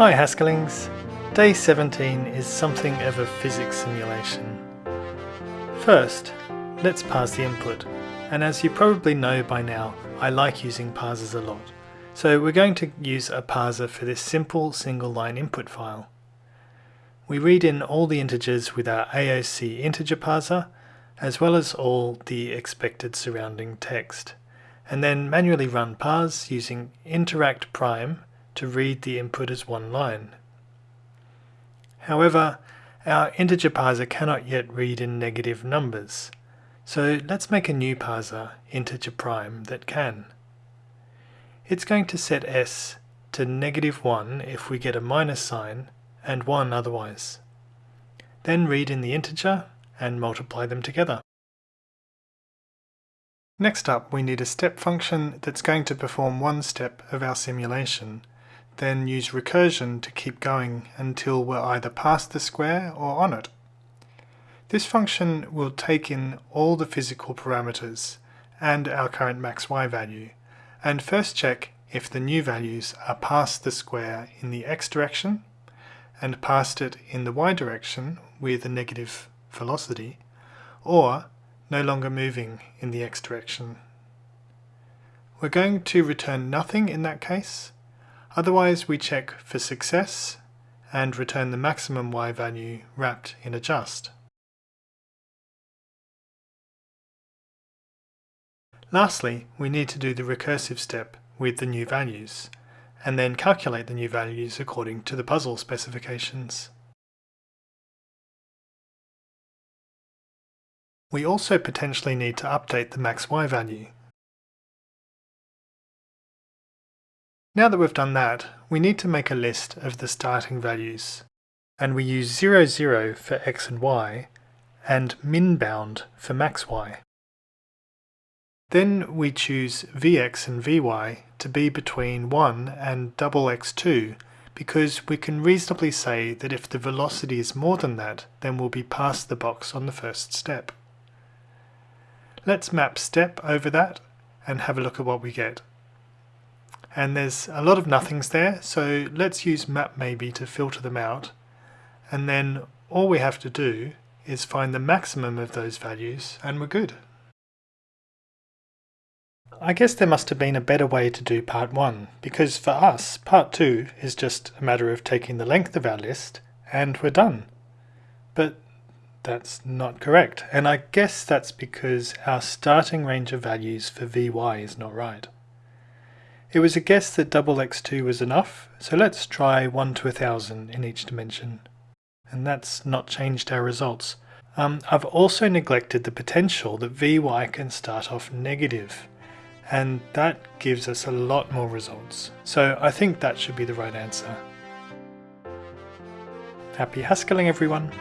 Hi Haskellings! Day 17 is something of a physics simulation. First, let's parse the input, and as you probably know by now, I like using parsers a lot. So we're going to use a parser for this simple single line input file. We read in all the integers with our AOC integer parser, as well as all the expected surrounding text, and then manually run parse using interact prime to read the input as one line. However, our integer parser cannot yet read in negative numbers, so let's make a new parser, integer prime, that can. It's going to set s to negative 1 if we get a minus sign, and 1 otherwise. Then read in the integer and multiply them together. Next up we need a step function that's going to perform one step of our simulation then use recursion to keep going until we're either past the square or on it. This function will take in all the physical parameters and our current max y value, and first check if the new values are past the square in the x direction and past it in the y direction with a negative velocity, or no longer moving in the x direction. We're going to return nothing in that case, Otherwise we check for success and return the maximum y value wrapped in a just. Lastly, we need to do the recursive step with the new values, and then calculate the new values according to the puzzle specifications. We also potentially need to update the max y value, Now that we've done that, we need to make a list of the starting values. And we use 0, 0 for x and y, and min bound for max y. Then we choose vx and vy to be between 1 and double x2 because we can reasonably say that if the velocity is more than that, then we'll be past the box on the first step. Let's map step over that and have a look at what we get and there's a lot of nothings there so let's use map maybe to filter them out and then all we have to do is find the maximum of those values and we're good. I guess there must have been a better way to do part 1 because for us part 2 is just a matter of taking the length of our list and we're done. But that's not correct and I guess that's because our starting range of values for Vy is not right. It was a guess that double x2 was enough, so let's try 1 to 1000 in each dimension. And that's not changed our results. Um, I've also neglected the potential that Vy can start off negative, and that gives us a lot more results. So I think that should be the right answer. Happy Haskelling everyone!